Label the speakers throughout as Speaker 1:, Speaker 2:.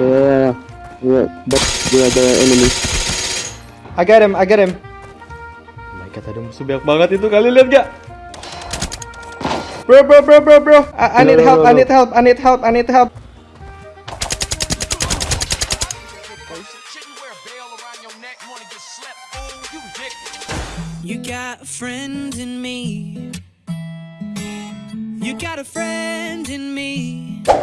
Speaker 1: Yeah, yeah, but we are the enemy.
Speaker 2: I got him, I got him. Oh my god, ada musuh banyak banget itu. Kalian lihat gak? Bro, bro, bro, bro, bro. I, I need
Speaker 1: No,
Speaker 2: help,
Speaker 1: no,
Speaker 2: I need help, I need help, I need help.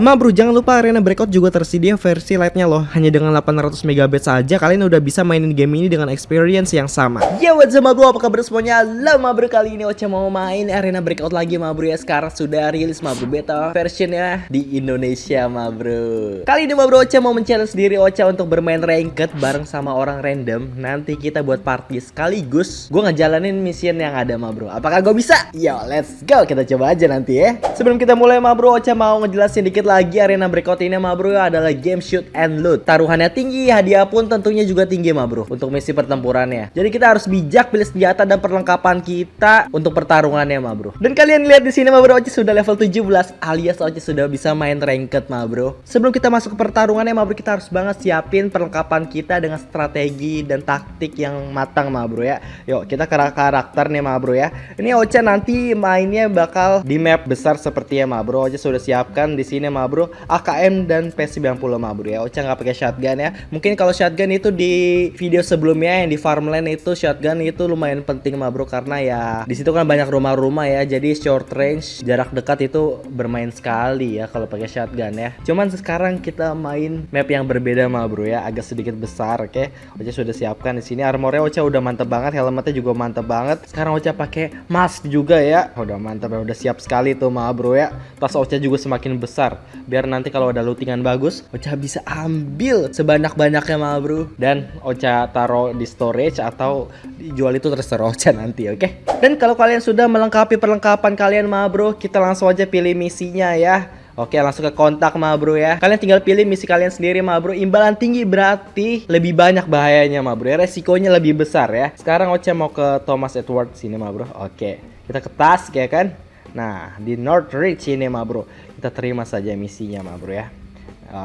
Speaker 2: Ma bro, jangan lupa Arena Breakout juga tersedia versi lightnya loh. Hanya dengan 800 MB saja kalian udah bisa mainin game ini dengan experience yang sama. Ya what's up bro, apa kabar semuanya? Lama bro, kali ini Ocha mau main Arena Breakout lagi ma bro ya. Sekarang sudah rilis ma bro beta versionnya di Indonesia ma bro. Kali ini ma bro Ocha mau men-challenge diri Ocha untuk bermain ranked bareng sama orang random. Nanti kita buat party sekaligus. Gue ngejalanin mission yang ada ma bro. Apakah gue bisa? Yo let's go, kita coba aja nanti ya. Sebelum kita mulai ma bro, Ocha mau ngejelasin dikit lagi arena breakout ini ma bro adalah game shoot and loot. Taruhannya tinggi, hadiah pun tentunya juga tinggi ma bro untuk misi pertempurannya. Jadi kita harus bijak pilih senjata dan perlengkapan kita untuk pertarungannya ma bro. Dan kalian lihat di sini ma bro, Ocha sudah level 17 alias Ocha sudah bisa main ranked ma bro. Sebelum kita masuk ke pertarungannya ma bro, kita harus banget siapin perlengkapan kita dengan strategi dan taktik yang matang ma bro ya. Yuk kita ke karakter nih ma bro ya. Ini Ocha nanti mainnya bakal di map besar seperti ya ma bro. Ocha sudah siapkan di sini ma bro AKM dan P90 ma bro ya. Ocha nggak pakai shotgun ya. Mungkin kalau shotgun itu di video sebelumnya yang di farmland itu shotgun itu lumayan penting ma bro karena ya di situ kan banyak rumah-rumah ya. Jadi short range jarak dekat itu bermain sekali ya kalau pakai shotgun ya. Cuman sekarang kita main map yang berbeda ma bro ya, agak sedikit besar oke. Ocha sudah siapkan di sini armornya Ocha udah mantep banget, helmetnya juga mantep banget. Sekarang Ocha pakai mask juga ya. Udah mantep ya, udah siap sekali tuh ma bro ya. Tas Ocha juga semakin besar. Biar nanti kalau ada lootingan bagus Ocha bisa ambil sebanyak-banyaknya ma bro. Dan Ocha taruh di storage atau dijual itu terserah Ocha nanti oke? Dan kalau kalian sudah melengkapi perlengkapan kalian ma bro kita langsung aja pilih misinya ya. Oke langsung ke kontak ma bro ya. Kalian tinggal pilih misi kalian sendiri ma bro. Imbalan tinggi berarti lebih banyak bahayanya ma bro ya. Resikonya lebih besar ya. Sekarang Ocha mau ke Thomas Edward sini ma bro. Oke kita ke task ya kan Nah, di Northridge ini ma bro. Kita terima saja misinya ma bro ya.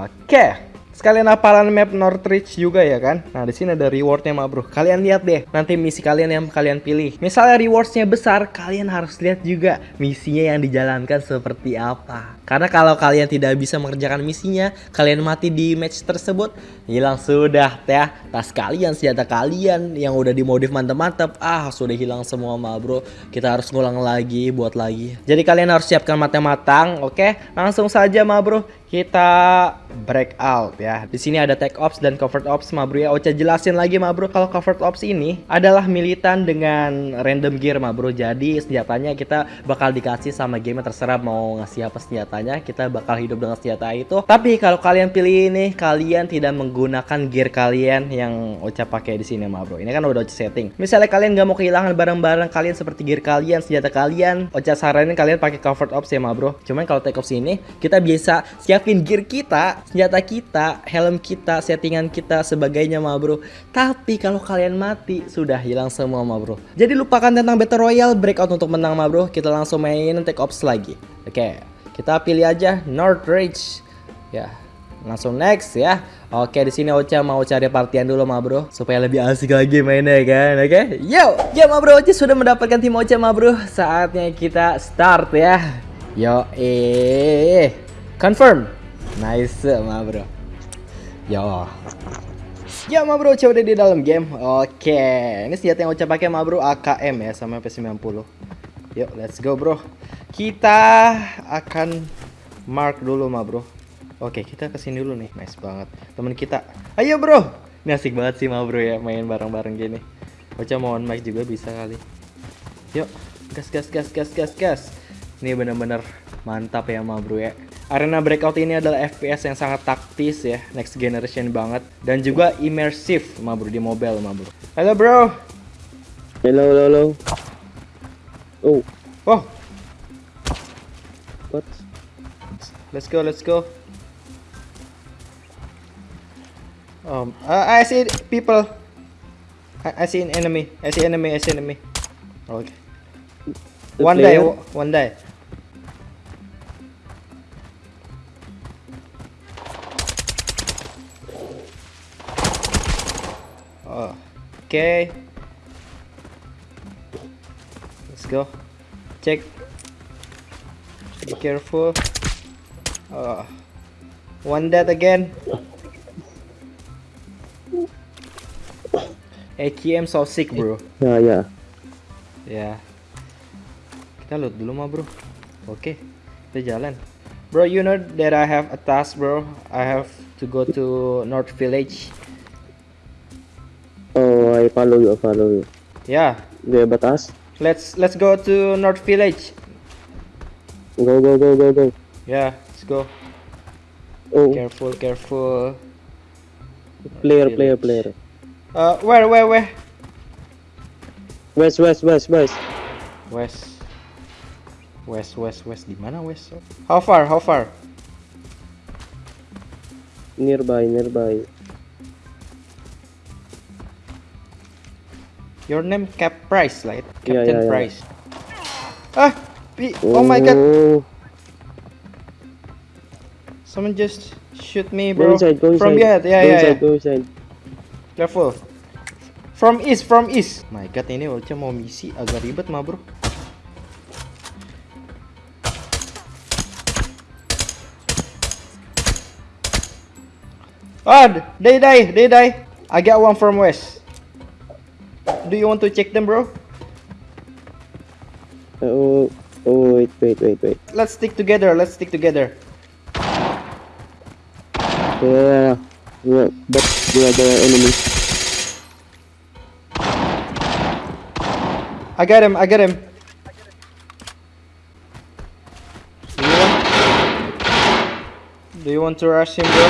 Speaker 2: Oke. Sekalian hafalan map Northridge juga ya kan. Nah, di sini ada rewardnya ma bro. Kalian lihat deh nanti misi kalian yang kalian pilih. Misalnya rewardsnya besar, kalian harus lihat juga misinya yang dijalankan seperti apa. Karena kalau kalian tidak bisa mengerjakan misinya, kalian mati di match tersebut, hilang sudah ya. Tas kalian, senjata kalian yang udah dimodif mantep-mantep, ah sudah hilang semua ma bro. Kita harus ngulang lagi, buat lagi. Jadi kalian harus siapkan matang-matang, oke? Langsung saja ma bro, kita break out ya. Di sini ada tech ops dan covert ops ma bro ya. Ocha jelasin lagi ma bro kalau covert ops ini adalah militan dengan random gear ma bro. Jadi senjatanya kita bakal dikasih sama game terserah mau ngasih apa senjatanya. Kita bakal hidup dengan senjata itu. Tapi kalau kalian pilih ini kalian tidak menggunakan gear kalian yang Ocha pakai di sini ma bro. Ini kan udah Ocha setting. Misalnya kalian nggak mau kehilangan barang-barang kalian seperti gear kalian, senjata kalian, Ocha saranin kalian pakai covert ops ya ma bro. Cuman kalau tech ops ini kita biasa siapin gear kita, senjata kita, helm kita, settingan kita, sebagainya ma bro. Tapi kalau kalian mati sudah hilang semua ma bro. Jadi lupakan tentang battle royale, breakout untuk menang ma bro. Kita langsung main take ops lagi. Oke, kita pilih aja Northridge. Ya, langsung next ya. Oke, di sini Ocha mau cari partian dulu ma bro supaya lebih asik lagi mainnya kan. Oke. Yo, ya ma bro Ocha sudah mendapatkan tim Ocha ma bro. Saatnya kita start ya. Yo, eh confirm. Nice ma bro. Yo. Ya ma bro, coba di dalam game. Oke, ini senjata yang Ocha pakai ma bro AKM ya sama P90. Yuk, let's go bro. Kita akan mark dulu ma bro. Oke, kita ke sini dulu nih. Nice banget. Temen kita. Ayo bro. Ini asik banget sih ma bro ya main bareng-bareng gini. Ocha mau on mic juga bisa kali. Yuk, gas gas gas gas gas gas. Ini bener-bener mantap ya ma bro ya. Arena Breakout ini adalah FPS yang sangat taktis ya, next generation banget dan juga immersive ma bro di mobile ma bro. Halo bro.
Speaker 1: Hello, hello, hello. Oh,
Speaker 2: Oh,
Speaker 1: what?
Speaker 2: let's go, let's go. Um, uh, I see people. I, I see an enemy. I see enemy. I see enemy. Okay.
Speaker 1: The
Speaker 2: one day.
Speaker 1: player?
Speaker 2: One Okay. Let's go. Check. Be careful. Oh. One dead again. AKM so sick bro.
Speaker 1: Ya ya.
Speaker 2: Ya. Kita loot dulu mah bro. Oke. Kita jalan. Bro, you know that I have a task bro. I have to go to North Village.
Speaker 1: Follow you, I follow you.
Speaker 2: Yeah.
Speaker 1: Do you have task?
Speaker 2: Let's let's go to North Village.
Speaker 1: Go, go, go, go, go.
Speaker 2: Yeah, let's go.
Speaker 1: Oh,
Speaker 2: Careful, careful.
Speaker 1: player, player, player.
Speaker 2: Uh, where, where, where?
Speaker 1: West, west, west, west.
Speaker 2: West. West, west, west. Di mana west? How far? How far?
Speaker 1: Nearby, nearby.
Speaker 2: Your name Cap Price, right?
Speaker 1: Yeah,
Speaker 2: Captain
Speaker 1: yeah, yeah.
Speaker 2: Price. Ah! pi- Oh my god!
Speaker 1: Oh,
Speaker 2: Someone just shoot me,
Speaker 1: Go
Speaker 2: bro.
Speaker 1: inside, go inside.
Speaker 2: From yeah, yeah,
Speaker 1: go
Speaker 2: yeah,
Speaker 1: inside,
Speaker 2: yeah.
Speaker 1: go inside.
Speaker 2: Careful. From east, from east. My god, ini Ocha mau misi agak ribet mah, bro. Ah, they die, they die. I got one from west. Do you want to check them, bro?
Speaker 1: Oh, oh, wait, wait, wait, wait.
Speaker 2: Let's stick together. Let's stick together.
Speaker 1: Yeah, yeah, but they are the enemy.
Speaker 2: I got him. I got him. Do you want? Do you want to rush him, bro?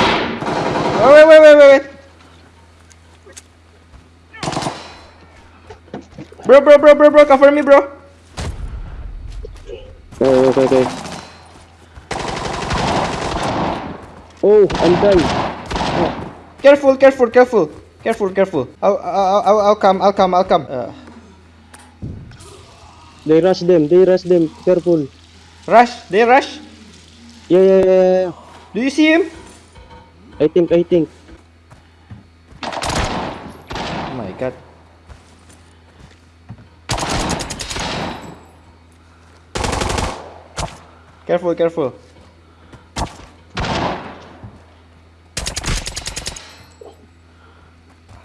Speaker 2: Oh, wait, wait, wait, wait, wait. Bro, bro, bro, bro, bro, cover me, bro.
Speaker 1: Oh, okay, okay. Oh, I'm done.
Speaker 2: Careful, careful, careful, careful, careful. I'll, I'll, I'll, I'll come, I'll come, I'll come. Uh,
Speaker 1: They rush them, they rush them. Careful.
Speaker 2: rush, they rush.
Speaker 1: Yeah, yeah, yeah.
Speaker 2: Do you see him?
Speaker 1: I think, I think.
Speaker 2: Careful, careful.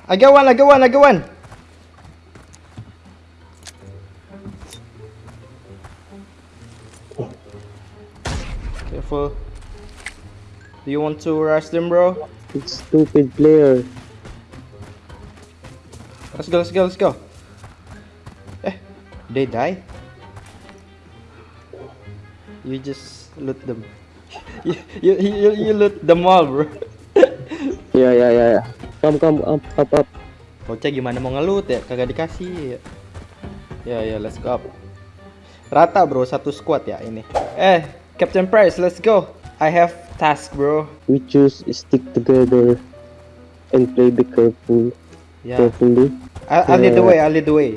Speaker 2: I got one, I got one, I got one. Careful. Do you want to rush them, bro?
Speaker 1: It's stupid player.
Speaker 2: Let's go, let's go, let's go. Eh, they die? You just loot them. you, you, you, you loot them all, bro.
Speaker 1: Yeah, yeah, yeah, yeah. Come, come, up, up, up.
Speaker 2: Bocah gimana mau ngelut ya? Kagak dikasih. Ya, ya, let's go up. Rata, bro, satu squad ya ini. Eh, Captain Price, let's go. I have task, bro.
Speaker 1: We choose stick together and play be careful.
Speaker 2: Ya,
Speaker 1: Carefully.
Speaker 2: I'll, I'll lead the way, I'll lead the way.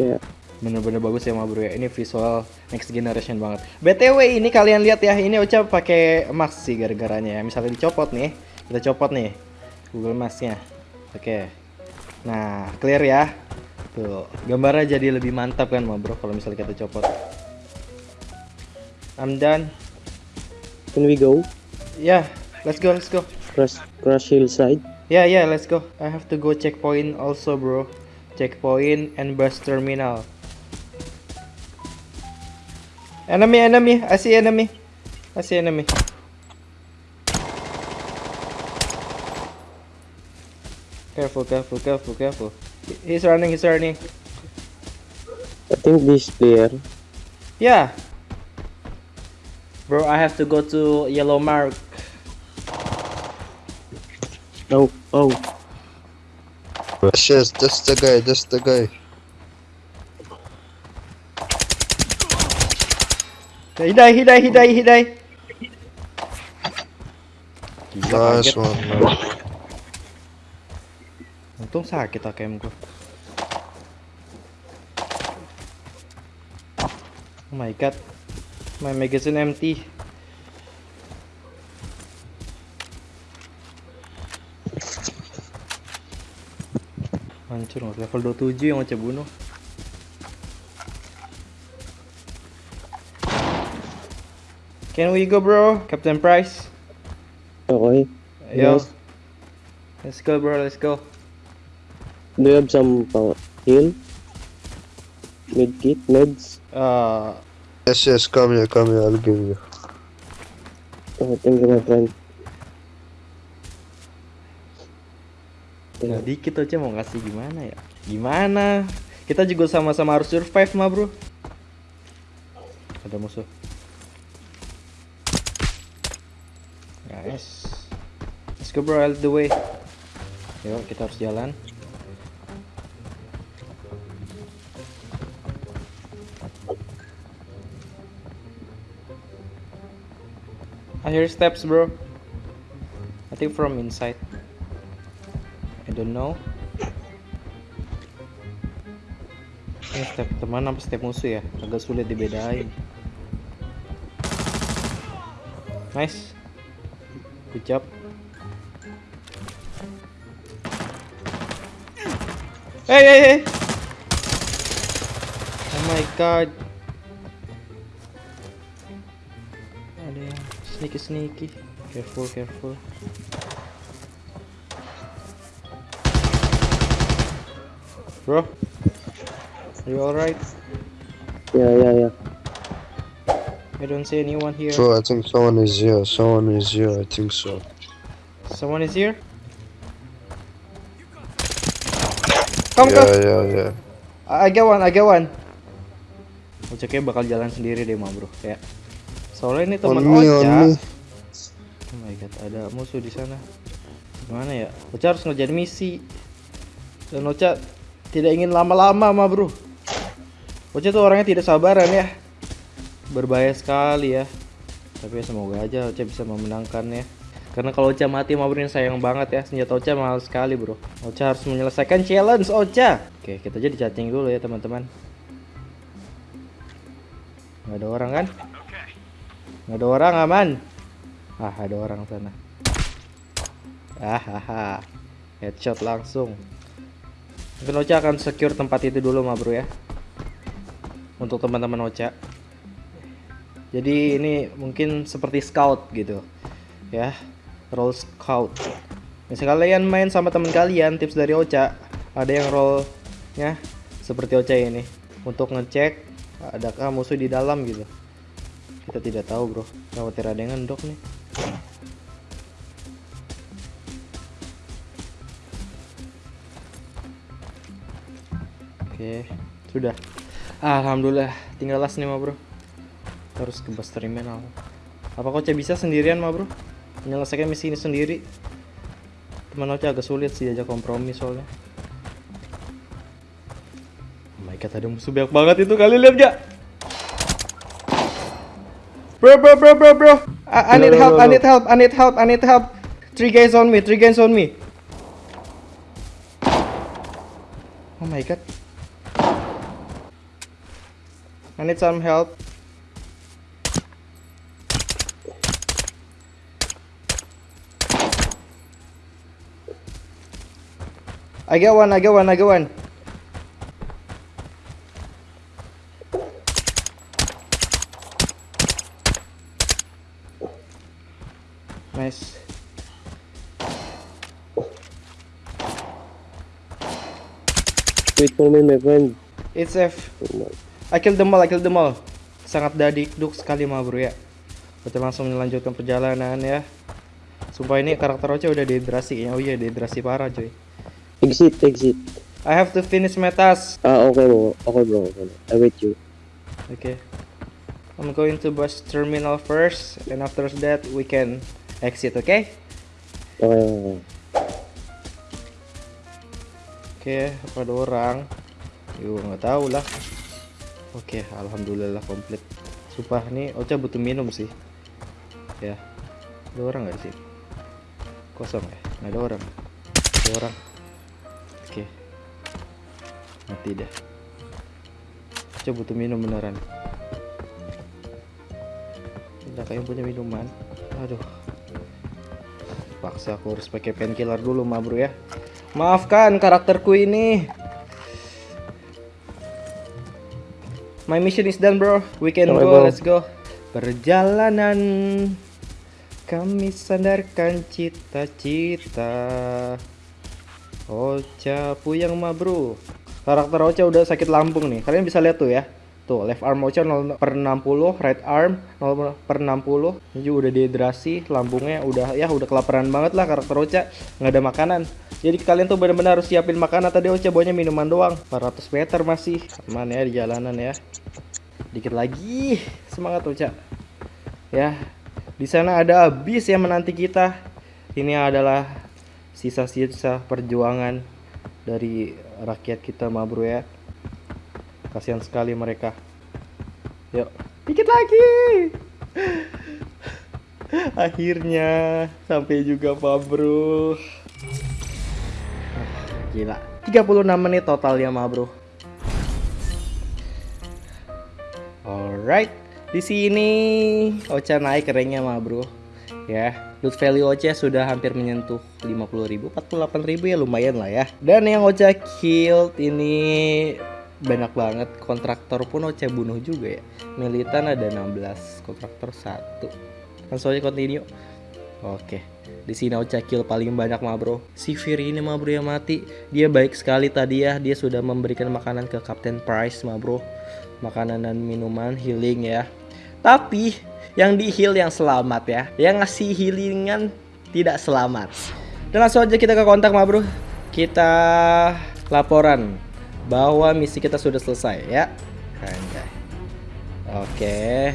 Speaker 1: Yeah.
Speaker 2: Bener-bener bagus ya bro ya. Ini visual next generation banget. BTW ini kalian lihat ya, ini Ocha pakai mask sih gara-garanya ya. Misalnya dicopot nih, kita copot nih Google Mask-nya. Oke. Nah, clear ya. Tuh, gambarnya jadi lebih mantap kan bro kalau misalnya kita copot. I'm done.
Speaker 1: Can we go?
Speaker 2: Yeah, let's go, let's go.
Speaker 1: Crush, crush hillside.
Speaker 2: Yeah, yeah, let's go. I have to go checkpoint also, bro. Checkpoint and bus terminal. Enemy, enemy. I see enemy. I see enemy. Careful, careful, careful, careful. He's running, he's running.
Speaker 1: I think this player.
Speaker 2: Yeah. Bro, I have to go to yellow mark.
Speaker 1: Oh, oh.
Speaker 3: Yes, yes, that's the guy, that's the guy.
Speaker 2: He die, he die, he die, he die. Gila,
Speaker 3: Nice
Speaker 2: kaget.
Speaker 3: one, man.
Speaker 2: Untung sakit AKM gua. Oh my god. My magazine empty. Hancur nggak? level 27 yang Ocha bunuh. Can we go bro, Captain Price?
Speaker 1: Okay.
Speaker 2: Yo,
Speaker 1: Yes.
Speaker 2: let's go bro, let's go.
Speaker 1: Do you have some uh, heal? Med kit? Meds?
Speaker 2: Uh,
Speaker 3: Yes, yes, come here, come here, I'll give you.
Speaker 1: Oh, thank you, my friend.
Speaker 2: Nah, dikit aja mau ngasih gimana ya? Gimana? Kita juga sama-sama harus survive mah bro. Ada musuh. Nice. Let's go bro, out the way. Yuk, kita harus jalan. I hear steps bro. I think from inside. I don't know. Ini step teman apa step musuh ya? Agak sulit dibedain. Nice. Good job. Hey, hey, hey. Oh my god. Ada yang sneaky sneaky. Careful, careful. Bro, are you alright?
Speaker 1: Yeah, yeah, yeah.
Speaker 2: I don't see anyone here.
Speaker 3: Bro, I think someone is here, someone is here, I think so.
Speaker 2: Someone is here? Come,
Speaker 3: Yeah,
Speaker 2: come.
Speaker 3: yeah, yeah.
Speaker 2: I I get one, I get one. Kayak bakal jalan sendiri deh mah bro. Kayak soalnya ini teman Ocha. Oh my god, ada musuh di sana. Gimana ya? Ocha harus ngerjain misi. Dan Ocha tidak ingin lama-lama mah bro. Ocha tuh orangnya tidak sabaran ya. Berbahaya sekali ya. Tapi ya semoga aja Ocha bisa memenangkannya. Karena kalau Ocha mati ini sayang banget ya. Senjata Ocha mahal sekali bro. Ocha harus menyelesaikan challenge Ocha. Oke, kita jadi chatting dulu ya teman-teman. Nggak ada orang kan? Nggak ada orang aman. Ah, ada orang sana. Ah, haha. Headshot langsung. Mungkin Ocha akan secure tempat itu dulu, mah bro ya. Untuk teman-teman Ocha. Jadi ini mungkin seperti scout gitu. Ya, role scout. Misalnya kalian main sama teman kalian, tips dari Ocha, ada yang role-nya seperti Ocha ini untuk ngecek adakah musuh di dalam gitu. Kita tidak tahu, Bro. Khawatir ada yang ngendok nih. Oke, sudah. Alhamdulillah, tinggal last nih, bro. Terus ke bus terminal. Apa Koca bisa sendirian, mah bro? Menyelesaikan misi ini sendiri. Teman Ocha agak sulit sih aja kompromi soalnya. Oh my god, ada musuh banyak banget itu. Kalian lihat gak? Bro, bro, bro, bro, bro. I, I need help, I need help, I need help, I need help. Three guys on me, three guys on me. Oh my god. I need some help. I get one, I get one, I get one. Nice.
Speaker 1: Wait for me, my friend.
Speaker 2: It's F. I killed them all, I killed them all. Sangat dadikduk sekali mah bro ya. Kita langsung melanjutkan perjalanan ya. Sumpah ini karakter Ocha udah dehidrasi kayaknya. Oh iya dehidrasi parah coy.
Speaker 1: Exit, exit.
Speaker 2: I have to finish my task.
Speaker 1: Ah, okay bro. Okay bro. Okay. I wait you.
Speaker 2: Okay. I'm going to bus terminal first and after that we can exit, okay?
Speaker 1: Okay, okay.
Speaker 2: Oke, apa ada orang? Yuk, nggak tahu lah. Oke, alhamdulillah komplit. Sumpah nih Ocha butuh minum sih. Ya. Ada orang nggak di sini? Kosong ya? Nggak ada orang. Ada orang. Mati dah. Ocha butuh minum beneran. Udah kayak punya minuman. Aduh. Paksa aku harus pakai painkiller dulu mah bro ya. Maafkan karakterku ini. My mission is done, bro. We can go.
Speaker 1: bro.
Speaker 2: Let's go. Perjalanan kami sandarkan cita-cita. Ocha puyang mah, bro. Karakter Ocha udah sakit lambung nih. Kalian bisa lihat tuh ya. Tuh, left arm Ocha 0 per 60, right arm 0 per 60. Ini juga udah dehidrasi, lambungnya udah ya udah kelaparan banget lah karakter Ocha. Nggak ada makanan. Jadi kalian tuh benar-benar harus siapin makanan. Tadi Ocha bawanya minuman doang. 400 meter masih. Aman ya di jalanan ya. Dikit lagi. Semangat Ocha. Ya. Di sana ada bis yang menanti kita. Ini adalah sisa-sisa perjuangan dari rakyat kita ma bro ya. Kasihan sekali mereka. Yuk, dikit lagi. Akhirnya sampai juga Pak Bro. Ah, Gila. 36 menit totalnya Ma Bro. Alright, di sini Ocha naik ranknya Ma Bro. Ya, loot value Ocha sudah hampir menyentuh 50.000, 48.000 ya lumayan lah ya. Dan yang Ocha killed ini banyak banget kontraktor pun Ocha bunuh juga ya. Militan ada 16 kontraktor satu. Langsung aja continue. Oke di sini Ocha kill paling banyak mah bro. Si Fury ini mah bro yang mati. Dia baik sekali tadi ya. Dia sudah memberikan makanan ke Captain Price mah bro. Makanan dan minuman healing ya. Tapi yang di heal yang selamat ya yang ngasih healingan tidak selamat dan langsung aja kita ke kontak mah bro kita laporan bahwa misi kita sudah selesai ya. Oke.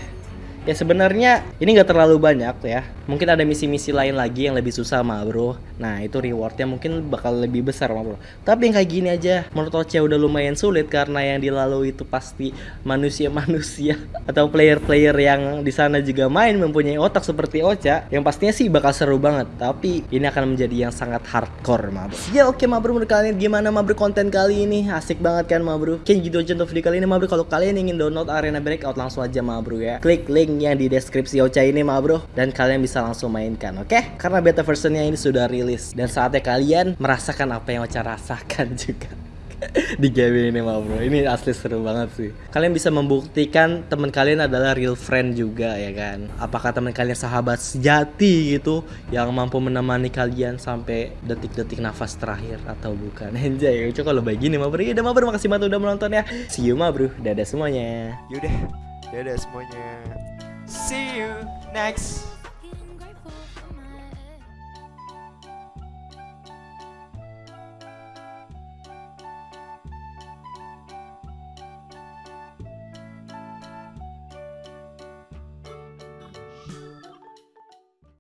Speaker 2: Ya sebenarnya ini nggak terlalu banyak ya. Mungkin ada misi-misi lain lagi yang lebih susah mah bro. Nah itu rewardnya mungkin bakal lebih besar mah bro. Tapi yang kayak gini aja menurut Oce udah lumayan sulit karena yang dilalui itu pasti manusia-manusia atau player-player yang di sana juga main mempunyai otak seperti Ocha. Yang pastinya sih bakal seru banget. Tapi ini akan menjadi yang sangat hardcore mah bro. Ya oke mah bro menurut kalian gimana mah bro konten kali ini asik banget kan mah bro. Oke gitu aja untuk video kali ini mah bro. Kalau kalian ingin download Arena Breakout langsung aja mah bro ya. Klik link yang di deskripsi Ocha ini mah bro. Dan kalian bisa langsung mainkan oke? Karena beta versionnya ini sudah rilis. Dan saatnya kalian merasakan apa yang Ocha rasakan juga di game ini mah bro. Ini asli seru banget sih. Kalian bisa membuktikan teman kalian adalah real friend juga ya kan? Apakah teman kalian sahabat sejati gitu yang mampu menemani kalian sampai detik-detik nafas terakhir atau bukan? Anjay coba kalau begini mah bro. Udah mah bro. Makasih banget udah menonton ya. See you mah bro. Dadah semuanya.
Speaker 3: Yaudah, dadah semuanya.
Speaker 4: See you next